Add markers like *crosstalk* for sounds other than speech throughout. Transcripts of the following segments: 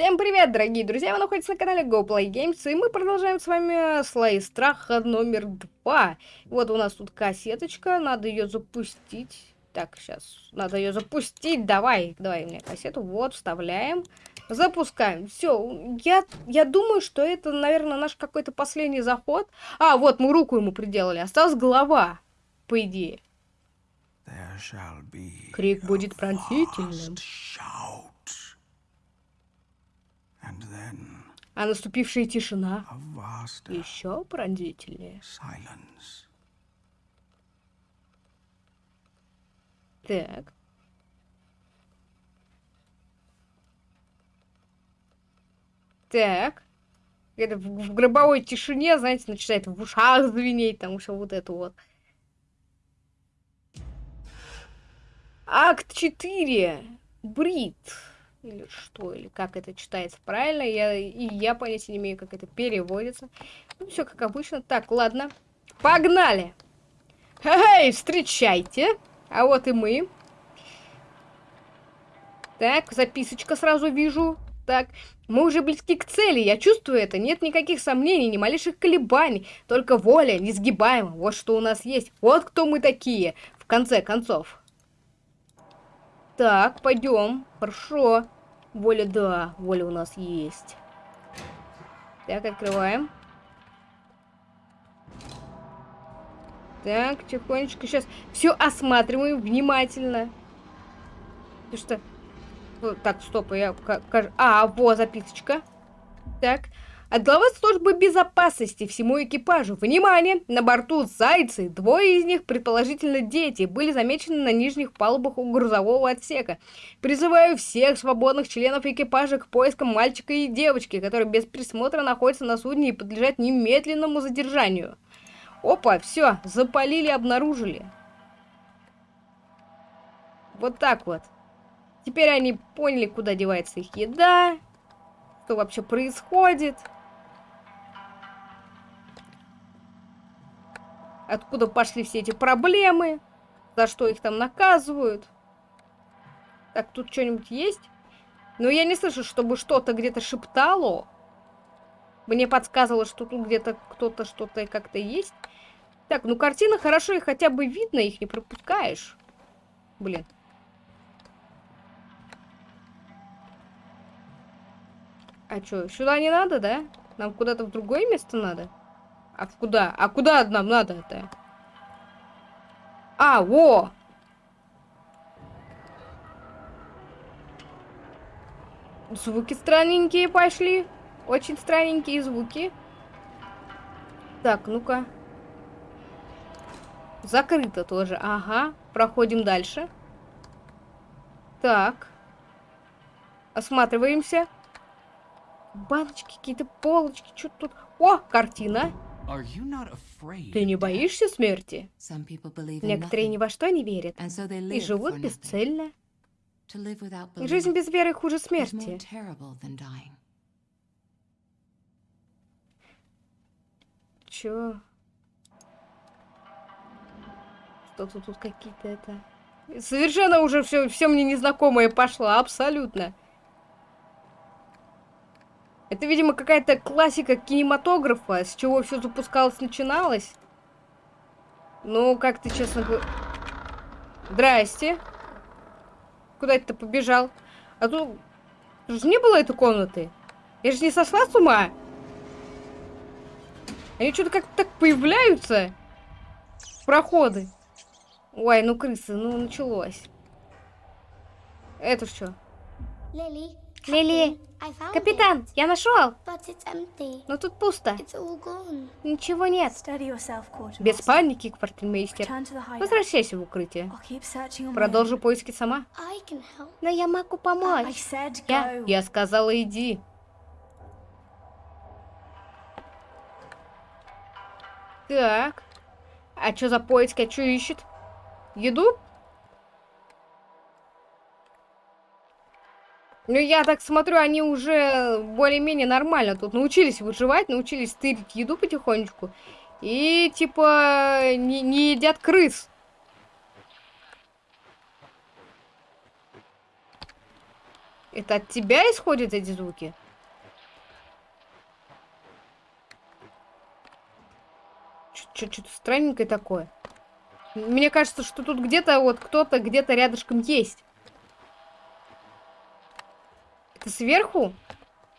Всем привет, дорогие друзья! Вы находитесь на канале GoPlayGames, и мы продолжаем с вами слои страха номер два. Вот у нас тут кассеточка, надо ее запустить. Так, сейчас, надо ее запустить, давай, давай мне кассету, вот, вставляем, запускаем. Все, я, я думаю, что это, наверное, наш какой-то последний заход. А, вот, мы руку ему приделали, осталась голова, по идее. Крик будет пронзительным. А наступившая тишина еще пронзительнее. Так. Так. Это в, в гробовой тишине, знаете, начинает в ушах звенеть, там все вот это вот. Акт 4. Брит или что, или как это читается правильно, я, и я понятия не имею, как это переводится. Ну, все как обычно. Так, ладно, погнали! Эй, встречайте! А вот и мы. Так, записочка сразу вижу. Так, мы уже близки к цели, я чувствую это. Нет никаких сомнений, ни малейших колебаний. Только воля, несгибаема. Вот что у нас есть. Вот кто мы такие, в конце концов. Так, пойдем. Хорошо. Воля, да, воля у нас есть. Так, открываем. Так, тихонечко сейчас все осматриваем внимательно. Ты что? Так, стоп, я... А, вот записочка. Так, от главы службы безопасности всему экипажу. Внимание! На борту зайцы. Двое из них, предположительно дети, были замечены на нижних палубах у грузового отсека. Призываю всех свободных членов экипажа к поискам мальчика и девочки, которые без присмотра находятся на судне и подлежат немедленному задержанию. Опа, все, запалили, обнаружили. Вот так вот. Теперь они поняли, куда девается их еда, что вообще происходит. Откуда пошли все эти проблемы, за что их там наказывают. Так, тут что-нибудь есть? Но я не слышу, чтобы что-то где-то шептало. Мне подсказывало, что тут где-то кто-то что-то как-то есть. Так, ну картина хорошо, и хотя бы видно, их не пропускаешь. Блин. А что, сюда не надо, да? Нам куда-то в другое место надо? А куда? А куда нам надо-то? А, во! Звуки странненькие пошли. Очень странненькие звуки. Так, ну-ка. Закрыто тоже. Ага. Проходим дальше. Так. Осматриваемся. Баночки, какие-то полочки. Что тут? О, картина. Ты не боишься смерти? Некоторые ни во что не верят и живут бесцельно. Жизнь без веры хуже смерти. Чё? Что-то тут какие-то это... Совершенно уже все, все мне незнакомое пошло, абсолютно. Это, видимо, какая-то классика кинематографа, с чего все запускалось, начиналось. Ну, как ты, честно говоря... Здрасте. Куда это ты побежал? А тут... Тут же не было этой комнаты. Я же не сошла с ума. Они что-то как-то так появляются. Проходы. Ой, ну крысы, ну началось. Это что? Лили. Лили. Капитан, я нашел. Но тут пусто. Ничего нет. Без паники, квартирмейстер. Возвращайся в укрытие. Продолжу поиски сама. Но я могу помочь. Я, я сказала, иди. Так. А что за поиски? А что ищет? Еду? Ну, я так смотрю, они уже более-менее нормально тут научились выживать, научились стырить еду потихонечку. И, типа, не, не едят крыс. Это от тебя исходят эти звуки? Что-то странненькое такое. Мне кажется, что тут где-то вот кто-то где-то рядышком есть. Это сверху?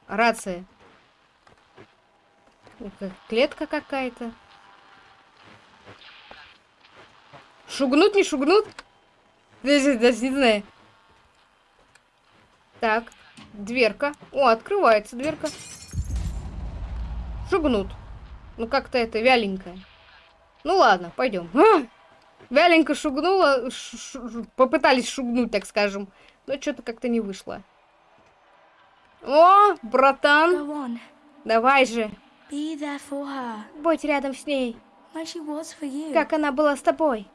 Рация. Клетка какая-то. Шугнут, не шугнут? Даже, даже не знаю. Так, дверка. О, открывается дверка. Шугнут. Ну, как-то это вяленькое. Ну, ладно, пойдем. А! Вяленько шугнула. Ш -ш попытались шугнуть, так скажем. Но что-то как-то не вышло. О, братан. Давай же. Будь рядом с ней. Как она была с тобой.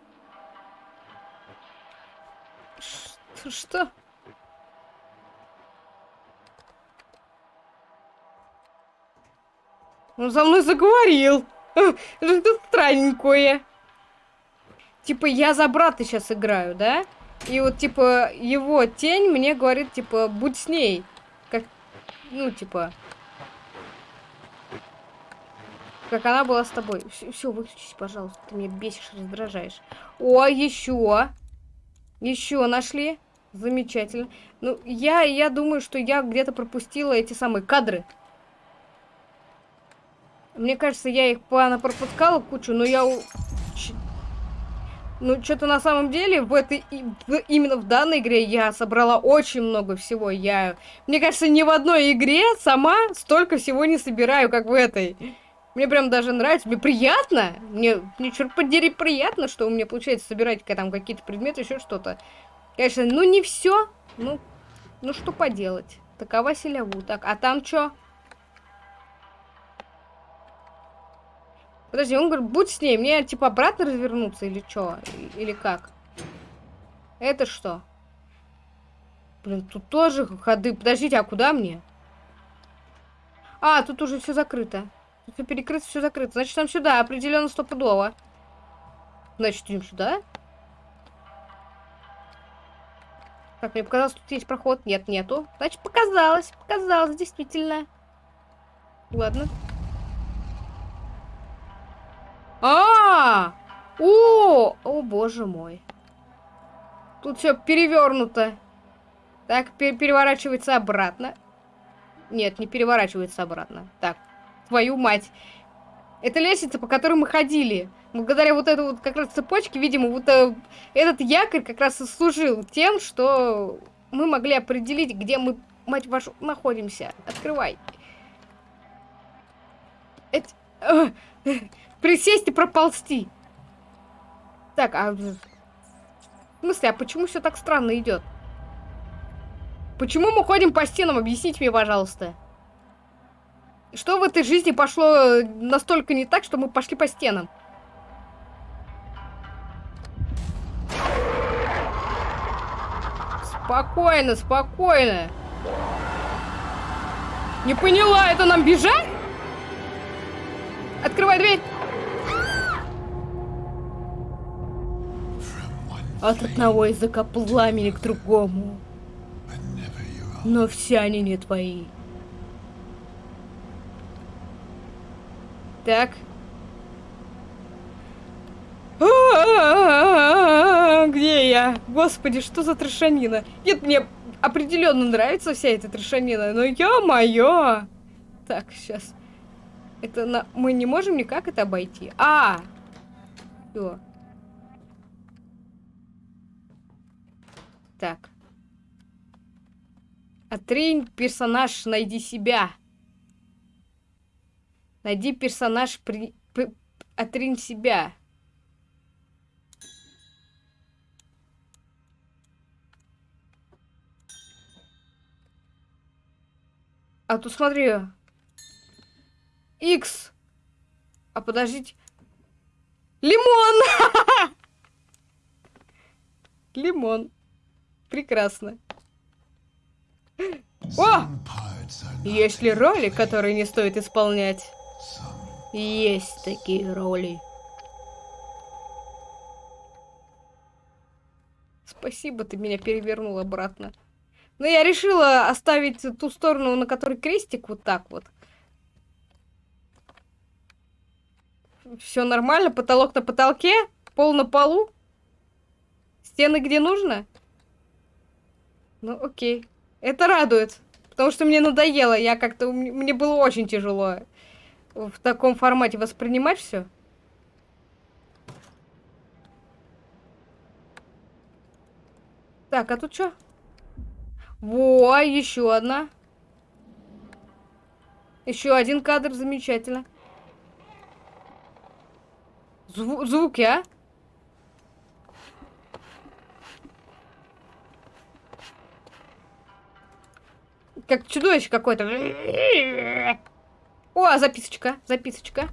Ш что? Он за мной заговорил. *laughs* Что странненькое. Типа, я за брата сейчас играю, да? И вот, типа, его тень мне говорит, типа, будь с ней. Ну, типа... Как она была с тобой. Все, все выключись, пожалуйста. Ты меня бесишь, раздражаешь. О, еще. Еще нашли. Замечательно. Ну, я, я думаю, что я где-то пропустила эти самые кадры. Мне кажется, я их пропускала кучу, но я... Ну, что-то на самом деле в этой... Именно в данной игре я собрала очень много всего. Я... Мне кажется, ни в одной игре сама столько всего не собираю, как в этой. Мне прям даже нравится. Мне приятно. Мне, мне черт подери, приятно, что у меня получается собирать там какие-то предметы, еще что-то. Конечно, ну не все. Ну, ну что поделать. Такова селяву. Так, а там что? Подожди, он говорит, будь с ней. Мне, типа, обратно развернуться или что? Или как? Это что? Блин, тут тоже ходы. Подождите, а куда мне? А, тут уже все закрыто. Тут все перекрыто, все закрыто. Значит, нам сюда, определенно стопудово. Значит, идем сюда. Так, мне показалось, тут есть проход. Нет, нету. Значит, показалось. Показалось, действительно. Ладно. А, -а, -а! О, о, боже мой. Тут все перевернуто. Так, пер переворачивается обратно. Нет, не переворачивается обратно. Так, твою мать. Это лестница, по которой мы ходили. Благодаря вот этой вот как раз цепочке, видимо, вот э, этот якорь как раз и служил тем, что мы могли определить, где мы, мать вашу, находимся. Открывай. Это... Э, Присесть и проползти. Так, а... В смысле, а почему все так странно идет? Почему мы ходим по стенам? Объясните мне, пожалуйста. Что в этой жизни пошло настолько не так, что мы пошли по стенам? Спокойно, спокойно. Не поняла, это нам бежать? Открывай дверь. От одного языка пламени к другому. Но все они не твои. Так. Где я? Господи, что за трешанина? Нет, мне определенно нравится вся эта трешанина, но ё-моё! Так, сейчас. Это на... мы не можем никак это обойти. А! Все. Так. Отринь персонаж, найди себя. Найди персонаж, при... П... отринь себя. А тут смотри. X. А подождите. Лимон! *laughs* Лимон. Прекрасно. О! Есть ли роли, которые не стоит исполнять? Есть такие роли. Спасибо, ты меня перевернул обратно. Но я решила оставить ту сторону, на которой крестик, вот так вот. Все нормально, потолок на потолке, пол на полу. Стены где нужно? Ну, окей. Это радует. Потому что мне надоело. Я как-то... Мне было очень тяжело в таком формате воспринимать все. Так, а тут что? Во, еще одна. Еще один кадр, замечательно. Зву звуки, а? Как чудовище какое-то. О, записочка, записочка.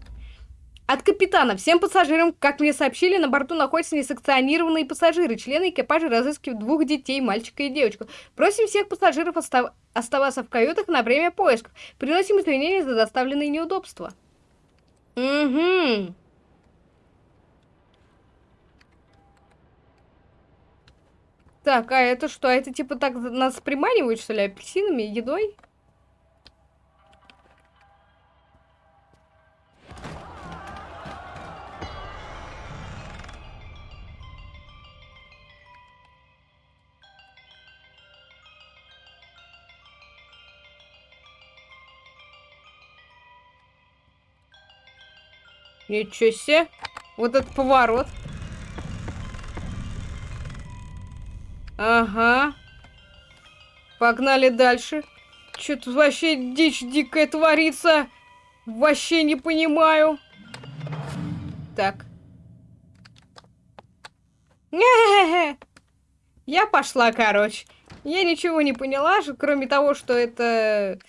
От капитана. Всем пассажирам, как мне сообщили, на борту находятся несанкционированные пассажиры. Члены экипажа разыскивают двух детей, мальчика и девочку. Просим всех пассажиров остав... оставаться в каютах на время поисков. Приносим извинения за доставленные неудобства. Угу. Так, а это что? А это типа так нас приманивают, что ли, апельсинами, едой? Ничего себе. Вот этот поворот. Ага. Погнали дальше. Что тут вообще дичь дикая творится? Вообще не понимаю. Так. *laughs* Я пошла, короче. Я ничего не поняла, кроме того, что это...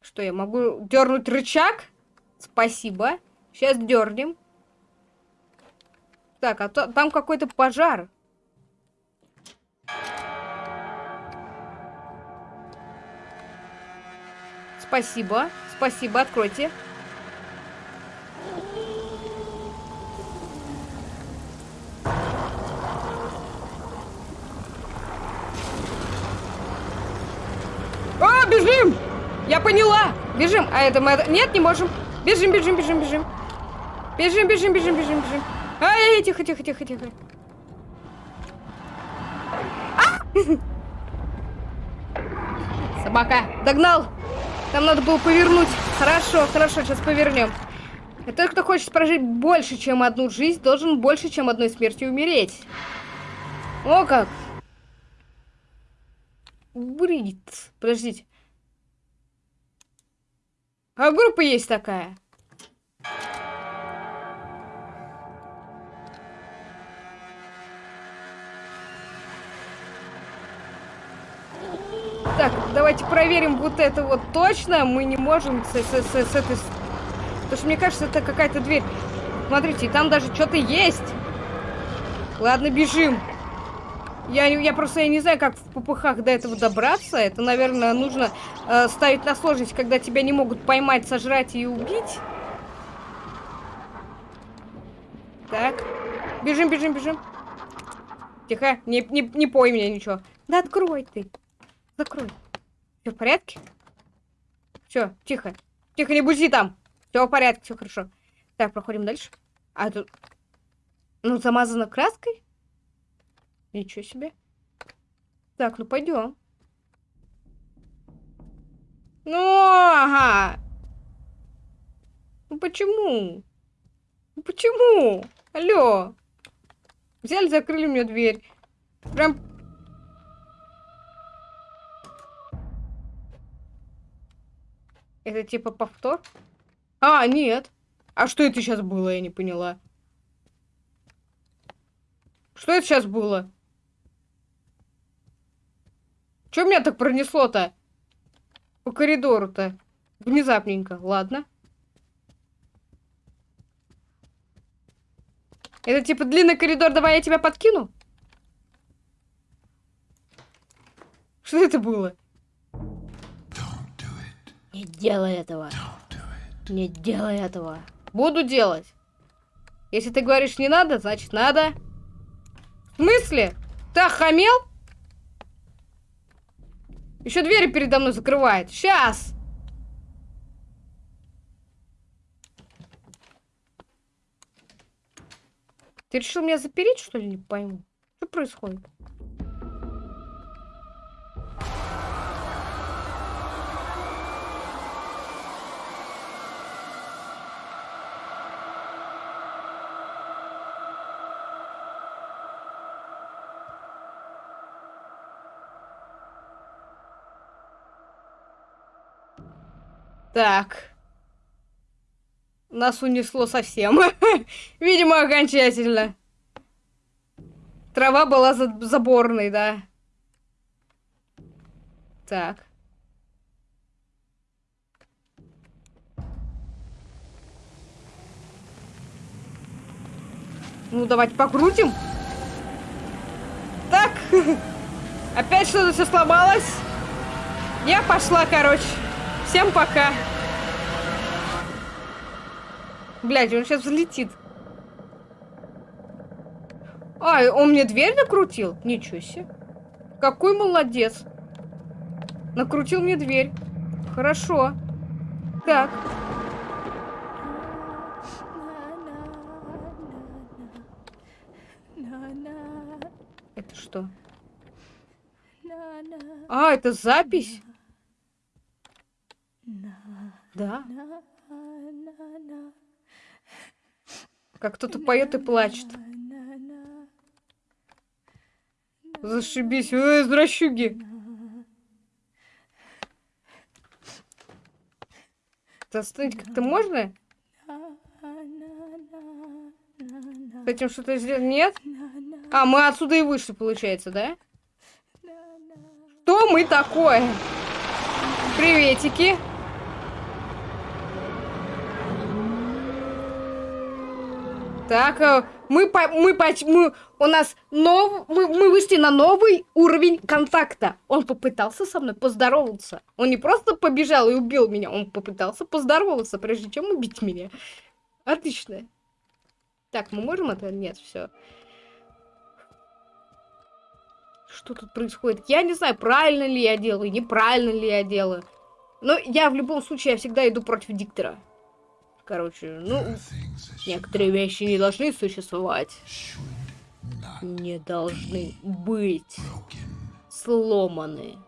Что, я могу дернуть рычаг? Спасибо. Сейчас дернем. Так, а то, там какой-то пожар. Спасибо. Спасибо, откройте. А, бежим! Я поняла! Бежим! А это мы... Нет, не можем. Бежим, бежим, бежим, бежим. Бежим, бежим, бежим, бежим, бежим. Ай, тихо, тихо, тихо, тихо. *laughs* Собака, догнал. Там надо было повернуть. Хорошо, хорошо, сейчас повернем. И тот, кто хочет прожить больше, чем одну жизнь, должен больше, чем одной смертью умереть. О как! Брит. Подождите. А группа есть такая. Так, давайте проверим вот это вот точно. Мы не можем с, с, с, с этой... Потому что мне кажется, это какая-то дверь. Смотрите, там даже что-то есть. Ладно, бежим. Я, я просто я не знаю, как в попыхах до этого добраться. Это, наверное, нужно э, ставить на сложность, когда тебя не могут поймать, сожрать и убить. Так. Бежим, бежим, бежим. Тихо, не, не, не пой меня ничего. Да открой ты. Закрой. Все в порядке? Все, тихо. Тихо, не бузи там. Все в порядке, все хорошо. Так, проходим дальше. А тут... Ну, замазано краской? Ничего себе. Так, ну пойдем. Ну, ага. Ну почему? Ну почему? Алло. Взяли, закрыли мне дверь. Прям Это типа повтор? А, нет. А что это сейчас было, я не поняла. Что это сейчас было? Что меня так пронесло-то? По коридору-то. Внезапненько. Ладно. Это типа длинный коридор, давай я тебя подкину? Что это было? Не делай этого. Не делай этого. Буду делать. Если ты говоришь не надо, значит надо. В смысле? Ты охамел? Еще двери передо мной закрывает. Сейчас! Ты решил меня запереть, что ли? Не пойму. Что происходит? Так. Нас унесло совсем. *laughs* Видимо, окончательно. Трава была за заборной, да. Так. Ну, давайте покрутим. Так. *laughs* Опять что-то все сломалось. Я пошла, короче. Всем пока. Блять, он сейчас взлетит. А, он мне дверь накрутил? Ничего себе. Какой молодец. Накрутил мне дверь. Хорошо. Так. Это что? А, это запись? Да. Как кто-то поет и плачет. Зашибись, ой, извращуги. Остановить как-то можно? С этим что-то сделать? Нет? А, мы отсюда и вышли, получается, да? Что мы такое? Приветики. Так, э, мы, по, мы, по, мы, у нас нов, мы, мы вышли на новый уровень контакта. Он попытался со мной поздороваться. Он не просто побежал и убил меня, он попытался поздороваться, прежде чем убить меня. Отлично. Так, мы можем это? Нет, все. Что тут происходит? Я не знаю, правильно ли я делаю, неправильно ли я делаю. Но я в любом случае, я всегда иду против диктора. Короче, ну, некоторые вещи не должны существовать. Не должны быть сломаны.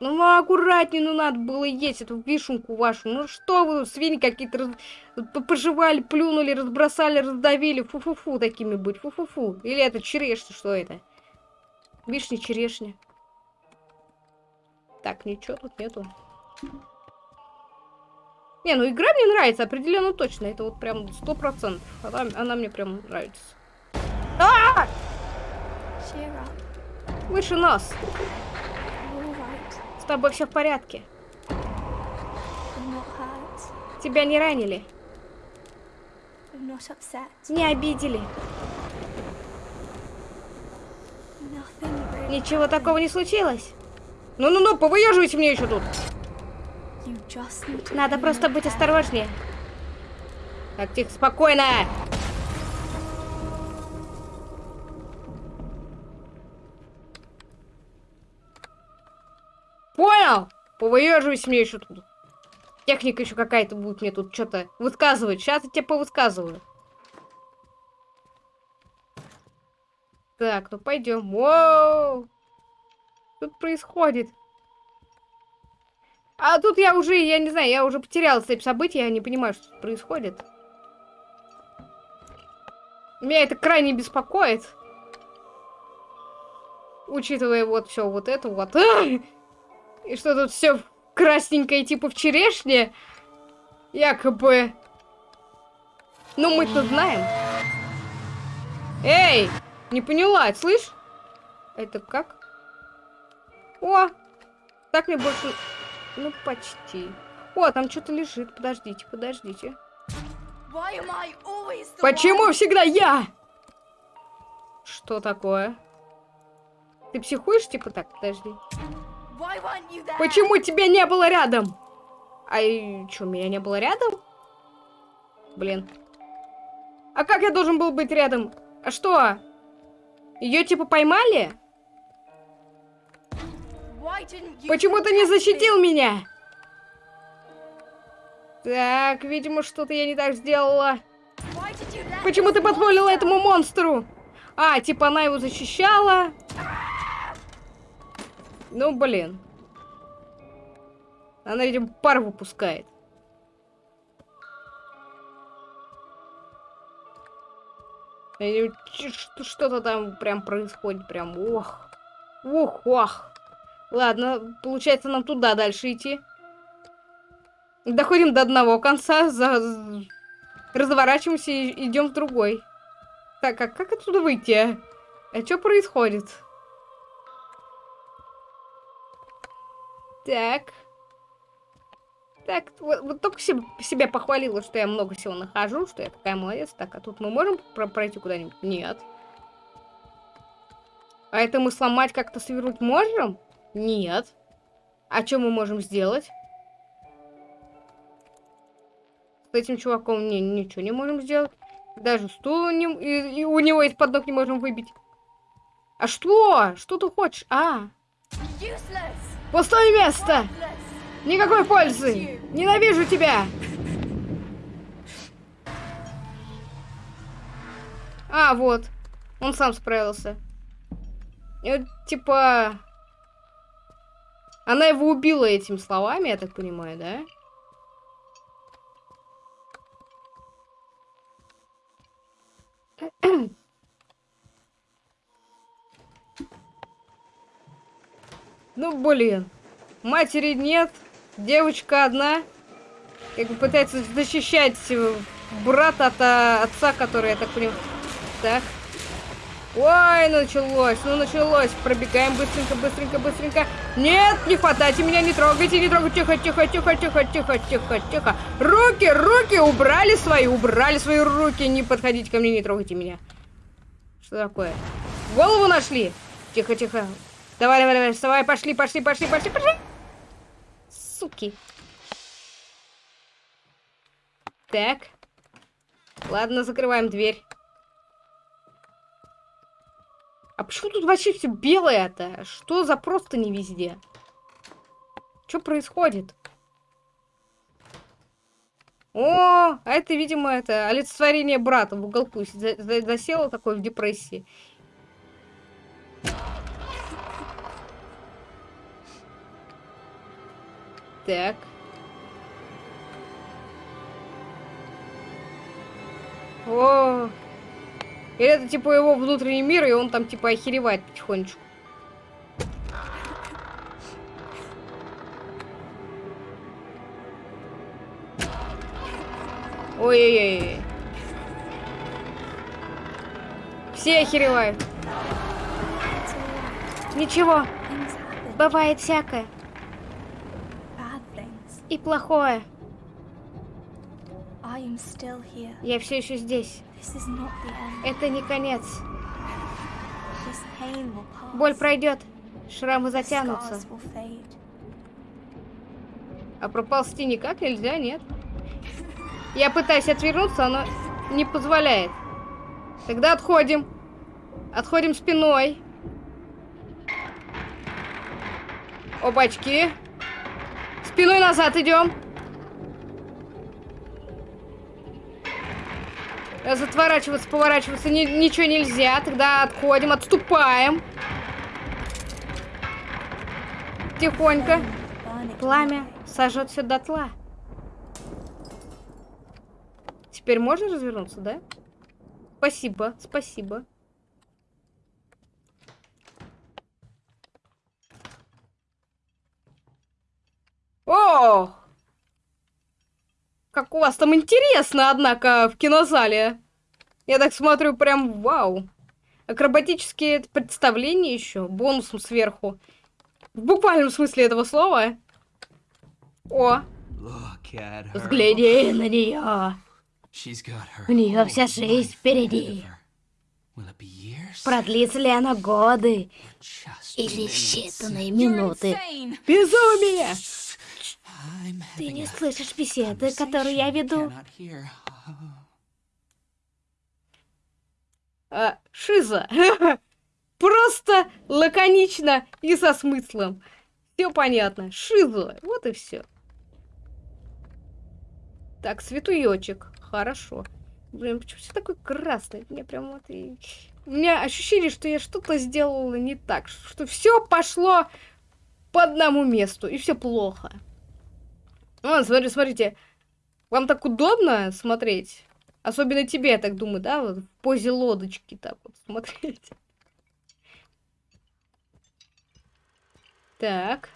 Ну, аккуратнее, ну, надо было есть эту вишенку вашу. Ну, что вы, свиньи какие-то раз... пожевали, плюнули, разбросали, раздавили. Фу-фу-фу такими быть, фу-фу-фу. Или это черешня, что это? Вишня, черешня. Так, ничего тут нету. Не, ну игра мне нравится, определенно точно. Это вот прям сто процентов. Она, она мне прям нравится. А! Выше нос. С тобой все в порядке. Тебя не ранили. Не обидели. Ничего такого не случилось. Ну-ну-ну, повыеживайте мне еще тут. Надо просто быть осторожнее. Так, тихо, спокойно. Понял? Повыеживайся мне еще тут. Техника еще какая-то будет мне тут что-то высказывать. Сейчас я тебе повысказываю. Так, ну пойдем. Воу! Что происходит? А тут я уже, я не знаю, я уже потеряла цепь событий, я не понимаю, что тут происходит. Меня это крайне беспокоит. Учитывая вот все вот это вот. *laughs* И что тут все красненькое, типа в черешне. Якобы. Ну, мы-то знаем. Эй! Не поняла, слышь? Это как? О! Так мне больше... Ну, почти. О, там что-то лежит. Подождите, подождите. Почему всегда я? Что такое? Ты психуешь, типа так? Подожди. Почему тебя не было рядом? А что, меня не было рядом? Блин. А как я должен был быть рядом? А что? Ее типа поймали? Почему ты не защитил меня? Так, видимо, что-то я не так сделала. Почему ты позволила этому монстру? А, типа она его защищала. Ну, блин. Она, видимо, пар выпускает. Что-то там прям происходит, прям ох. Ох, ох. Ладно, получается нам туда дальше идти. Доходим до одного конца, за... разворачиваемся и идем в другой. Так, а как отсюда выйти? А, а что происходит? Так. Так, вот, вот только себе, себя похвалила, что я много всего нахожу, что я такая молодец. Так, а тут мы можем про пройти куда-нибудь? Нет. А это мы сломать как-то свернуть можем? Нет. А что мы можем сделать? С этим чуваком не, ничего не можем сделать. Даже стул не, и, и у него из-под ног не можем выбить. А что? Что ты хочешь? А. Пустое место! Никакой пользы! Ненавижу тебя! А, вот. Он сам справился. И вот, типа... Она его убила этими словами, я так понимаю, да? *clears throat* Ну, блин. Матери нет, девочка одна. Как бы пытается защищать брата от а, отца, который, я так понимаю... Так. Ой, началось, ну началось. Пробегаем быстренько, быстренько, быстренько. Нет, не хватайте меня, не трогайте, не трогайте. Тихо, тихо, тихо, тихо, тихо, тихо, тихо. Руки, руки, убрали свои, убрали свои руки. Не подходите ко мне, не трогайте меня. Что такое? Голову нашли? Тихо, тихо. Давай, давай, давай, вставай, пошли, пошли, пошли, пошли, пошли. Суки. Так. Ладно, закрываем дверь. А почему тут вообще все белое-то? Что за просто не везде? Что происходит? О, а это, видимо, это олицетворение брата в уголку засело такое в депрессии. Так. О, или это типа его внутренний мир, и он там типа охеревает потихонечку. Ой-ой-ой. Все охеревают. Ничего. Бывает всякое. И плохое. Я все еще здесь. Это не конец. Боль пройдет, шрамы затянутся. А проползти никак нельзя, нет? Я пытаюсь отвернуться, но не позволяет. Тогда отходим. Отходим спиной. Опачки. Спиной назад идем. Затворачиваться, поворачиваться ни ничего нельзя. Тогда отходим, отступаем. Тихонько. Пламя сожжет все дотла. Теперь можно развернуться, да? Спасибо, спасибо. О! Как у вас там интересно, однако, в кинозале. Я так смотрю, прям вау. Акробатические представления еще, бонусом сверху. В буквальном смысле этого слова. О! Взгляни на нее. У нее вся жизнь впереди. Продлится ли она годы? Или считанные минуты? Безумие! Ты не слышишь беседы, которую я веду? А, шиза. *laughs* Просто лаконично и со смыслом. Все понятно. Шиза. Вот и все. Так, светуёчек. Хорошо. Блин, почему все такой красный? Мне прям вот и... У меня ощущение, что я что-то сделала не так. Что все пошло по одному месту. И все плохо. Вон, смотри, смотрите. Вам так удобно смотреть? Особенно тебе, я так думаю, да? Вот в позе лодочки так вот *laughs* смотреть. Так.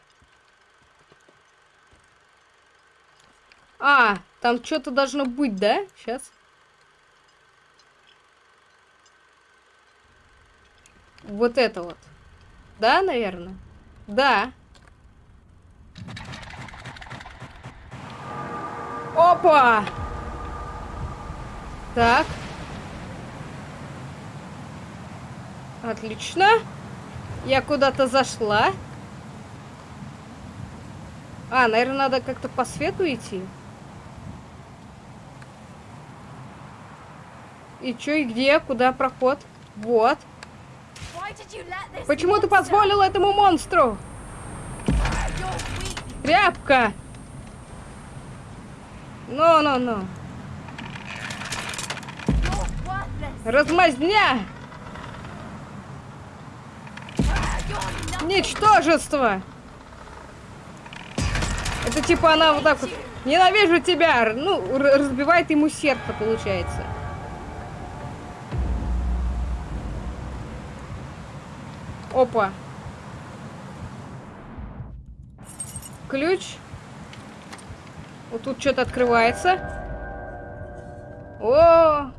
А, там что-то должно быть, да? Сейчас. Вот это вот. Да, наверное? Да. Опа! Так. Отлично. Я куда-то зашла. А, наверное, надо как-то по свету идти. И чё, и где? Куда проход? Вот. Почему ты позволил этому монстру? Тряпка! Ну-ну-ну. Размазня! Ничтожество! Это типа она вот так вот... Ненавижу тебя! Ну, разбивает ему сердце, получается. Опа. Ключ. Вот тут что-то открывается. О!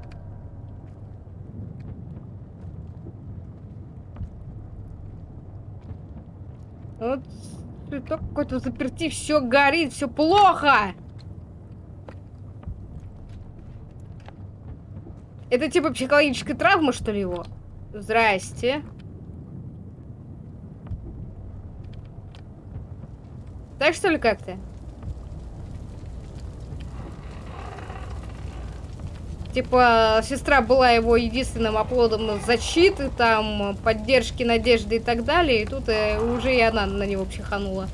Вот цветок какой-то заперти, все горит, все плохо. Это типа психологическая травма, что ли, его? Здрасте. Так что ли как-то? Типа, сестра была его единственным оплодом защиты, там, поддержки, надежды и так далее. И тут э, уже и она на него психанула.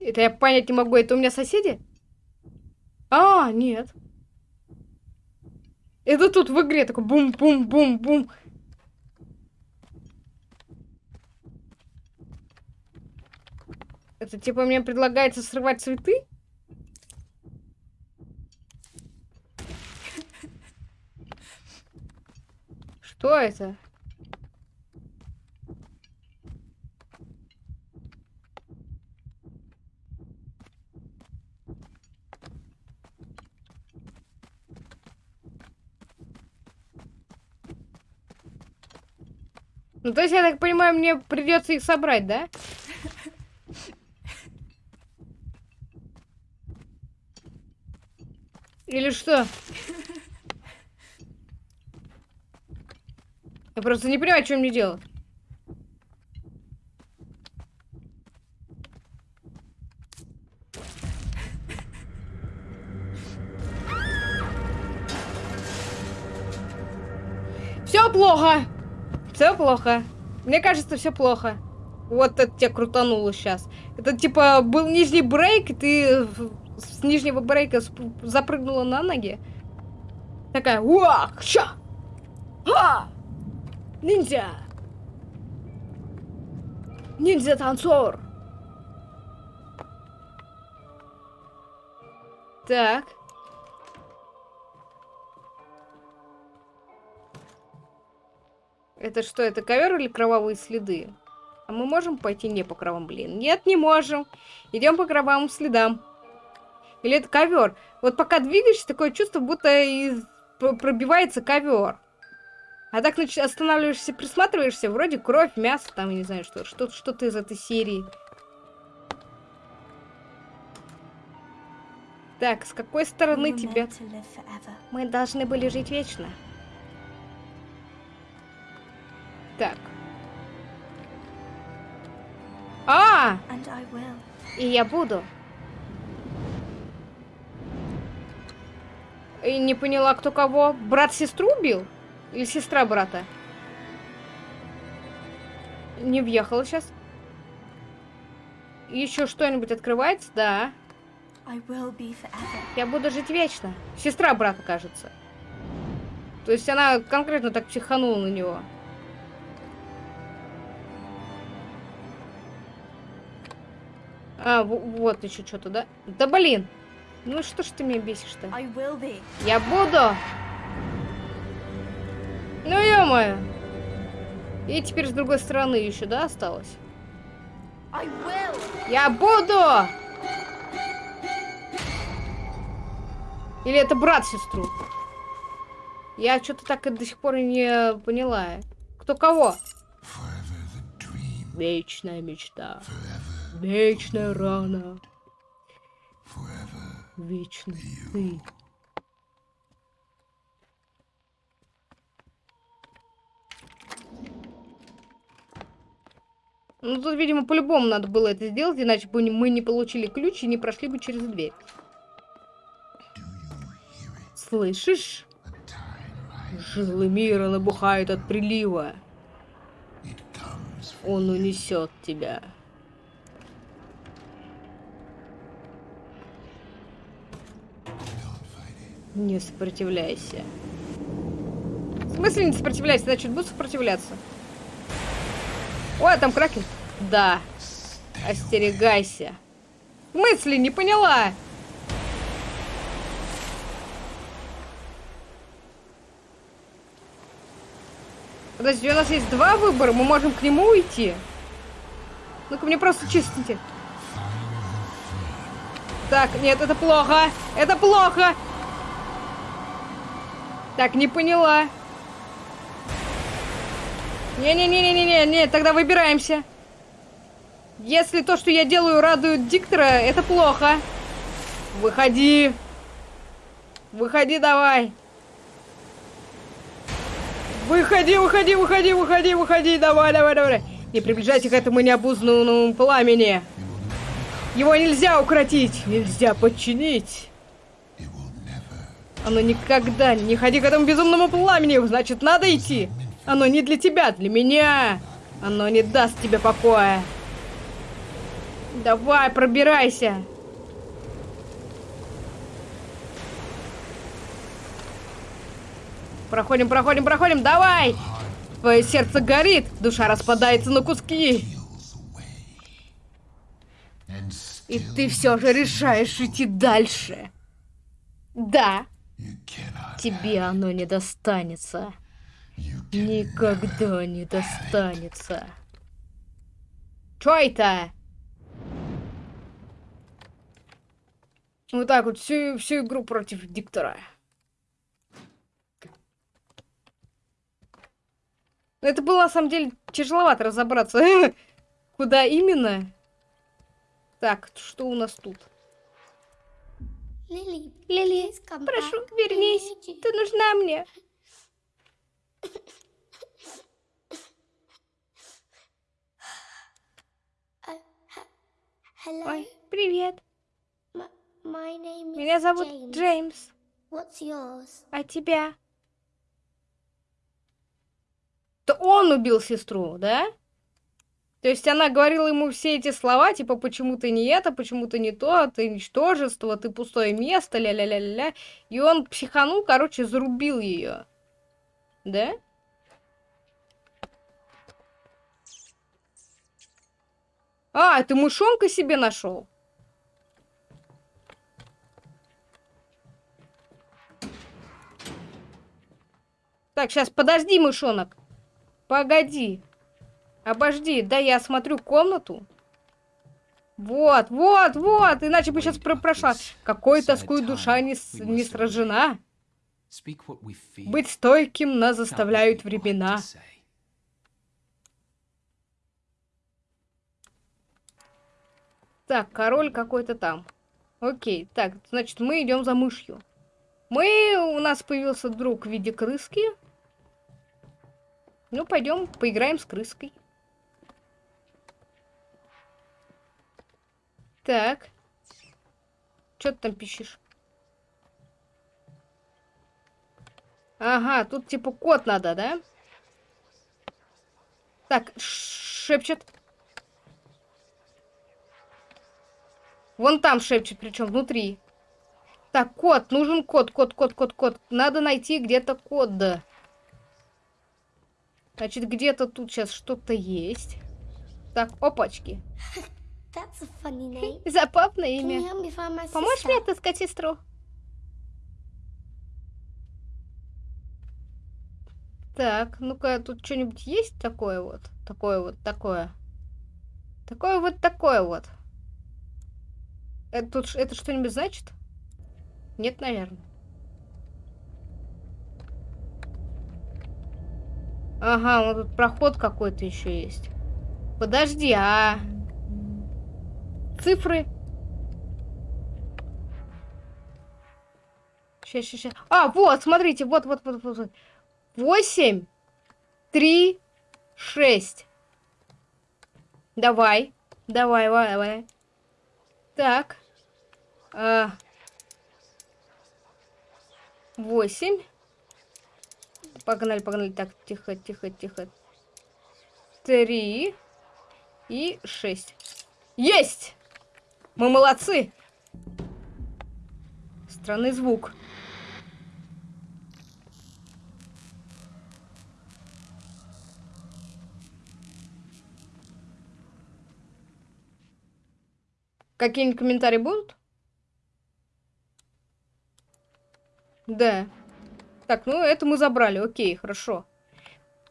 Это я понять не могу. Это у меня соседи? А, нет. Это тут в игре такой бум-бум-бум-бум. Это типа мне предлагается срывать цветы? Что это? Ну, то есть, я так понимаю, мне придется их собрать, да? Или что? Я просто не понимаю, что мне делать. Все плохо. Все плохо. Мне кажется, все плохо. Вот это тебя крутануло сейчас. Это типа был нижний брейк, и ты с нижнего брейка запрыгнула на ноги. Такая, уах, ша! Ха! Ниндзя! Ниндзя-танцор! Так. Это что, это ковер или кровавые следы? А мы можем пойти не по кровавым, блин? Нет, не можем. Идем по кровавым следам. Или это ковер? Вот пока двигаешься, такое чувство, будто из... пробивается ковер. А так значит, останавливаешься, присматриваешься, вроде кровь, мясо, там, я не знаю, что, что-то что из этой серии. Так, с какой стороны тебе? Мы должны были жить вечно. Так. А! И я буду. И не поняла, кто кого. Брат сестру убил? Или сестра брата? Не въехала сейчас. Еще что-нибудь открывается? Да. Я буду жить вечно. Сестра брата, кажется. То есть она конкретно так психанула на него. А, вот еще что-то, да? Да блин! Ну что ж ты меня бесишь-то? Я буду! Ну ё-моё! И теперь с другой стороны еще, да, осталось? Я буду! Или это брат сестру? Я что-то так и до сих пор не поняла. Кто кого? Вечная мечта. Вечная рана. Вечный ты. Ну, тут, видимо, по-любому надо было это сделать, иначе бы мы не получили ключ и не прошли бы через дверь. Слышишь? Жилы мира набухают от прилива. Он унесет тебя. Не сопротивляйся. В смысле не сопротивляйся? Значит, буду сопротивляться. Ой, там кракен. Да. Остерегайся. В смысле? Не поняла. Подожди, у нас есть два выбора. Мы можем к нему уйти. Ну-ка, мне просто чистите. Так, нет, это плохо. Это плохо. Так, не поняла. Не-не-не-не-не, не, тогда выбираемся. Если то, что я делаю, радует диктора, это плохо. Выходи. Выходи давай. Выходи, выходи, выходи, выходи, выходи, давай, давай, давай. Не приближайся к этому необузнанному пламени. Его нельзя укротить, нельзя подчинить. Оно никогда не ходи к этому безумному пламени, значит, надо идти. Оно не для тебя, для меня. Оно не даст тебе покоя. Давай, пробирайся. Проходим, проходим, проходим, давай! Твое сердце горит, душа распадается на куски. И ты все же решаешь идти дальше. Да. Тебе оно не достанется. Никогда не достанется. Чё это? Вот так вот всю, всю игру против диктора. Это было на самом деле тяжеловато разобраться. *laughs* Куда именно? Так, что у нас тут? Лили, Лили, прошу, вернись. Ты нужна мне. Ой, привет. Меня зовут Джеймс. А тебя? То он убил сестру, да? То есть она говорила ему все эти слова, типа, почему ты не это, почему ты не то, ты ничтожество, ты пустое место, ля-ля-ля-ля. И он психанул, короче, зарубил ее. Да? А, ты мышонка себе нашел? Так, сейчас, подожди, мышонок. Погоди. Обожди, да я осмотрю комнату. Вот, вот, вот, иначе бы сейчас про прошла. Какой тоскует душа не, не сражена. Быть стойким нас заставляют времена. Так, король какой-то там. Окей, так, значит, мы идем за мышью. Мы, у нас появился друг в виде крыски. Ну, пойдем поиграем с крыской. Так. Что ты там пишешь? Ага, тут типа код надо, да? Так, шепчет. Вон там шепчет, причем внутри. Так, код, нужен код, код, код, код, код. Надо найти где-то код. Значит, где-то тут сейчас что-то есть. Так, опачки. *laughs* Забавное имя. Поможешь мне отыскать сестру? Так, ну-ка, тут что-нибудь есть такое вот? Такое вот, такое. Такое вот, такое вот. Это, тут, это что-нибудь значит? Нет, наверное. Ага, вот тут проход какой-то еще есть. Подожди, а... Цифры? Сейчас, сейчас, сейчас. А, вот, смотрите, вот, вот, вот, вот. вот. 8, 3, 6. Давай. Давай, давай, давай. Так. А, 8. Погнали, погнали. Так, тихо, тихо, тихо. 3 и 6. Есть! Мы молодцы! Странный звук. Какие-нибудь комментарии будут? Да. Так, ну это мы забрали. Окей, хорошо.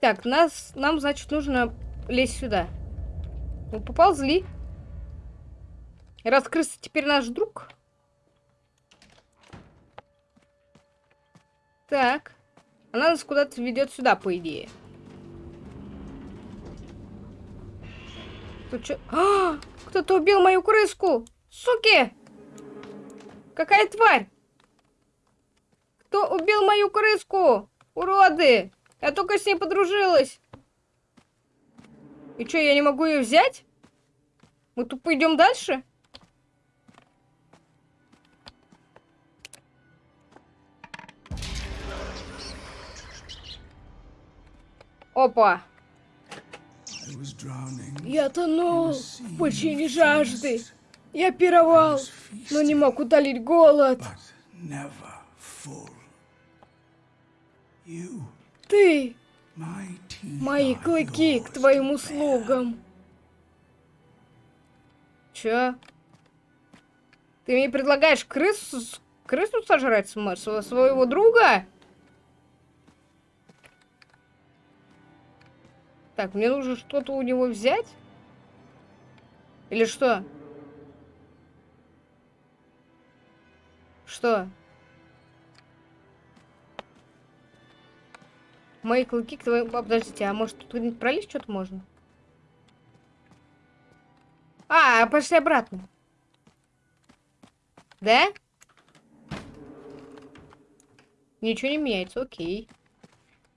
Так, нас, нам, значит, нужно лезть сюда. Мы поползли. Раскрыться теперь наш друг. Так. Она нас куда-то ведет сюда, по идее. Тут что? А! Кто-то убил мою крыску! Суки! Какая тварь! Кто убил мою крыску? Уроды! Я только с ней подружилась. И что, я не могу ее взять? Мы тупо идем дальше? Опа. Я тонул в пучине жажды. Я пировал, но не мог утолить голод. Ты, мои клыки к твоим услугам. Чё? Ты мне предлагаешь крысу, крысу сожрать своего друга? Так, мне нужно что-то у него взять? Или что? Что? Мои клыки к твоим... А, подождите, а может тут пролезть что-то можно? А, пошли обратно. Да? Ничего не меняется, окей.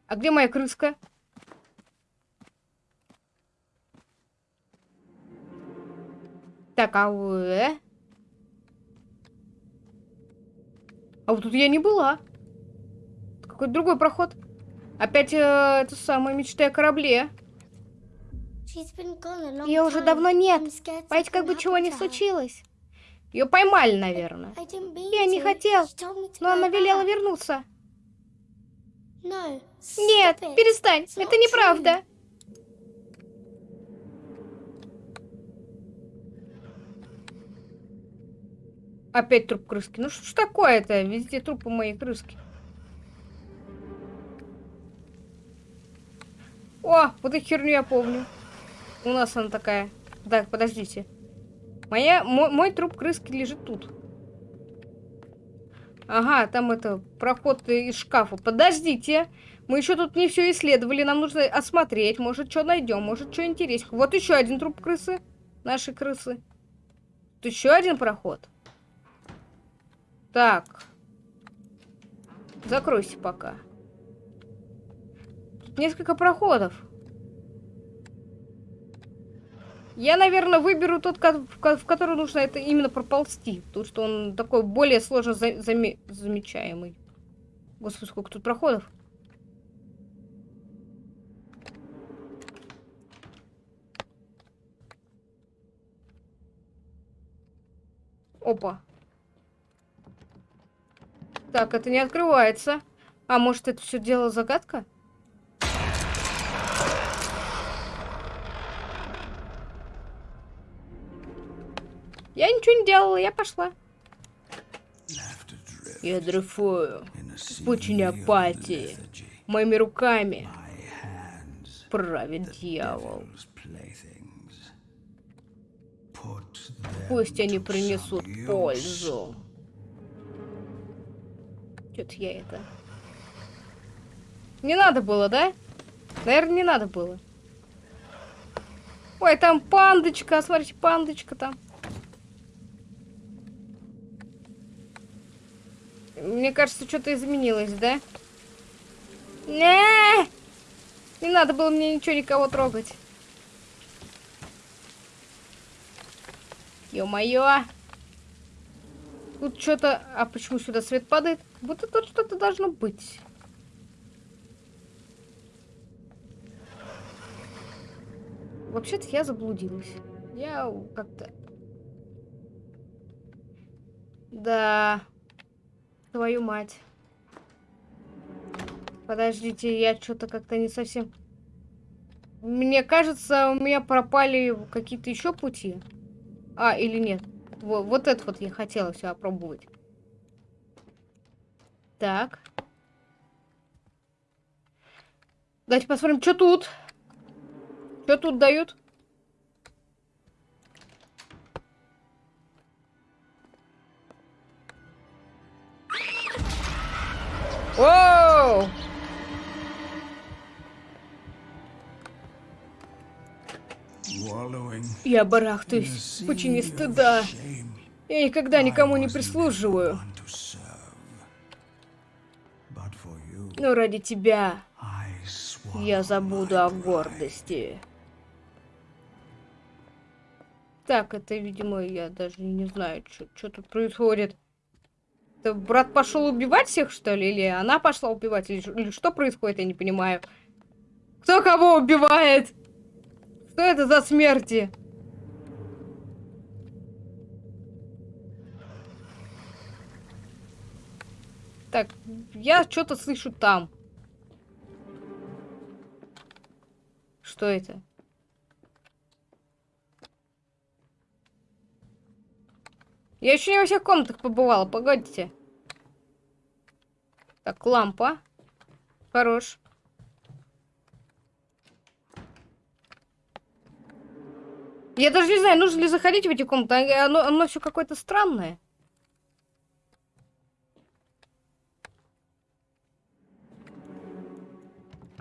А где моя крыска? Так, а вы... А вот тут я не была. Какой-то другой проход. Опять э, это самое мечты о корабле. Ее уже давно нет. Боюсь, как бы чего не случилось. Ее поймали, наверное. Я не хотел, но она велела вернуться. Нет, перестань, это неправда. Опять труп крыски. Ну что ж такое-то? Везде трупы моей крыски. О, вот эту херню я помню. У нас она такая. Так, подождите. Моя, мой, мой труп крыски лежит тут. Ага, там это проход из шкафа. Подождите. Мы еще тут не все исследовали. Нам нужно осмотреть. Может, что найдем. Может, что интересно. Вот еще один труп крысы. Наши крысы. Тут еще один проход. Так. Закройся пока. Тут несколько проходов. Я, наверное, выберу тот, в который нужно это именно проползти. Потому что он такой более сложно заме замечаемый. Господи, сколько тут проходов. Опа. Так, это не открывается. А может, это все дело загадка? Я ничего не делала, я пошла. Я дрейфую в пучине апатии. Моими руками правит дьявол. Пусть они принесут пользу. Что-то я это... Не надо было, да? Наверное, не надо было. Ой, там пандочка, смотрите, пандочка там. Мне кажется, что-то изменилось, да? Не, не надо было мне ничего никого трогать. Ё-моё. Тут что-то... А почему сюда свет падает? Будто тут что-то должно быть. Вообще-то я заблудилась. Я как-то... Да... Твою мать. Подождите, я что-то как-то не совсем... Мне кажется, у меня пропали какие-то еще пути. А, или нет? Вот, вот это вот я хотела все опробовать. Так. Давайте посмотрим, что тут. Что тут дают? Воу! Я барахтаюсь в пучине стыда. Я никогда никому не прислуживаю. Но ради тебя я забуду о гордости. Так, это, видимо, я даже не знаю, что тут происходит. Это брат пошел убивать всех, что ли? Или она пошла убивать? Или, или что происходит, я не понимаю. Кто кого убивает? Что это за смерти? Так, я что-то слышу там. Что это? Я еще не во всех комнатах побывала, погодите. Так, лампа. Хорош. Я даже не знаю, нужно ли заходить в эти комнаты. А, оно, оно все какое-то странное.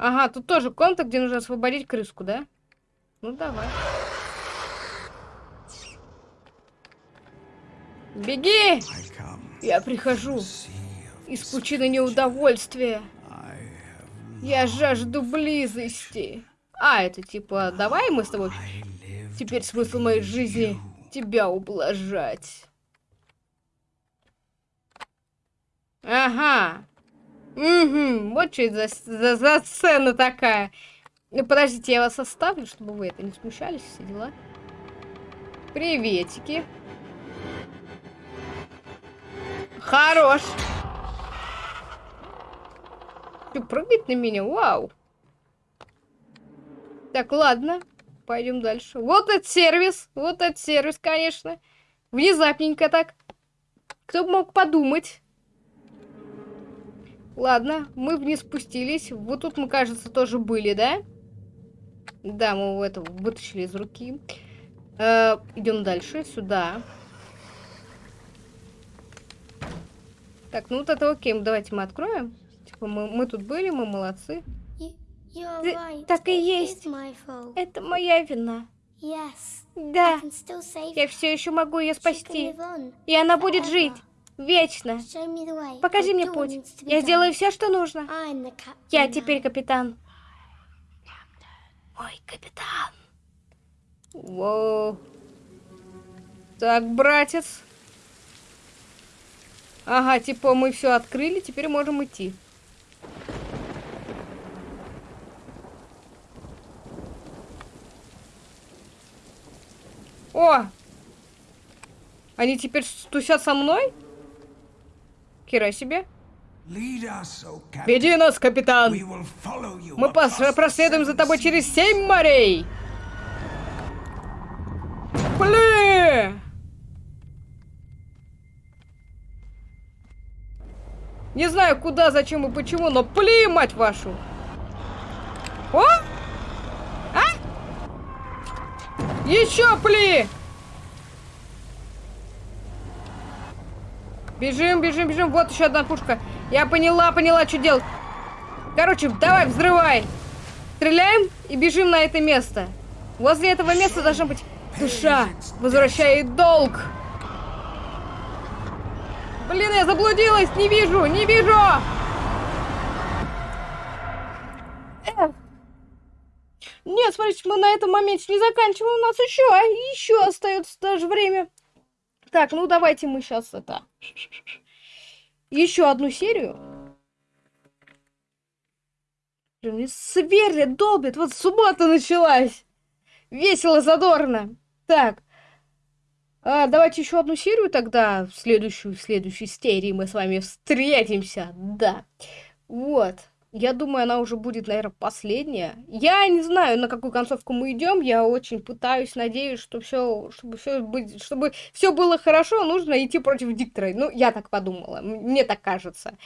Ага, тут тоже комната, где нужно освободить крыску, да? Ну, давай. Беги! Я прихожу из пучины неудовольствия. Я жажду близости. А, это типа, давай мы с тобой... Теперь смысл моей жизни тебя ублажать. Ага. Угу, вот что это за, за, за сцена такая. Ну, подождите, я вас оставлю, чтобы вы это не смущались, все дела. Приветики. Хорош. Ты прыгает на меня? Вау. Так, ладно. Пойдем дальше. Вот этот сервис. Вот этот сервис, конечно. Внезапненько так. Кто бы мог подумать. Ладно, мы вниз спустились. Вот тут мы, кажется, тоже были, да? Да, мы это вытащили из руки. Э, идем дальше, сюда. Так, ну вот это окей, давайте мы откроем. Типа мы, мы тут были, мы молодцы. Ты, так и есть. Это моя вина. Да. Я все еще могу ее спасти. И она будет жить. Вечно. Покажи мне путь. Я сделаю все, что нужно. Я теперь капитан. Ой, капитан. Воу. Так, братец. Ага, типа мы все открыли, теперь можем идти. О! Они теперь тусят со мной? Кира себе. Веди нас, капитан! Мы проследуем за тобой через семь морей! Блин! Не знаю, куда, зачем и почему, но пли, мать вашу! О! А? Еще пли! Бежим, бежим, бежим. Вот еще одна пушка. Я поняла, поняла, что делать. Короче, давай, взрывай. Стреляем и бежим на это место. Возле этого места должна быть душа. Возвращает долг. Блин, я заблудилась. Не вижу, не вижу. Нет, смотрите, мы на этом моменте не заканчиваем. У нас еще, еще остается даже время. Так, ну давайте мы сейчас это... Еще одну серию. Блин, сверлит, долбит. Вот суббота началась. Весело, задорно. Так. А, давайте еще одну серию тогда. В следующую, в следующей серии мы с вами встретимся. Да. Вот. Я думаю, она уже будет, наверное, последняя. Я не знаю, на какую концовку мы идем. Я очень пытаюсь, надеюсь, что все, чтобы все быть, чтобы все было хорошо, нужно идти против диктора. Ну, я так подумала. Мне так кажется.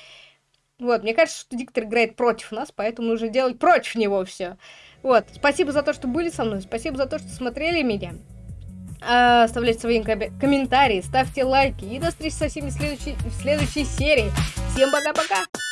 Вот, мне кажется, что диктор играет против нас, поэтому нужно делать против него все. Вот, спасибо за то, что были со мной, спасибо за то, что смотрели меня. А, оставляйте свои комментарии, ставьте лайки и до встречи со всеми в следующей, в следующей серии. Всем пока-пока!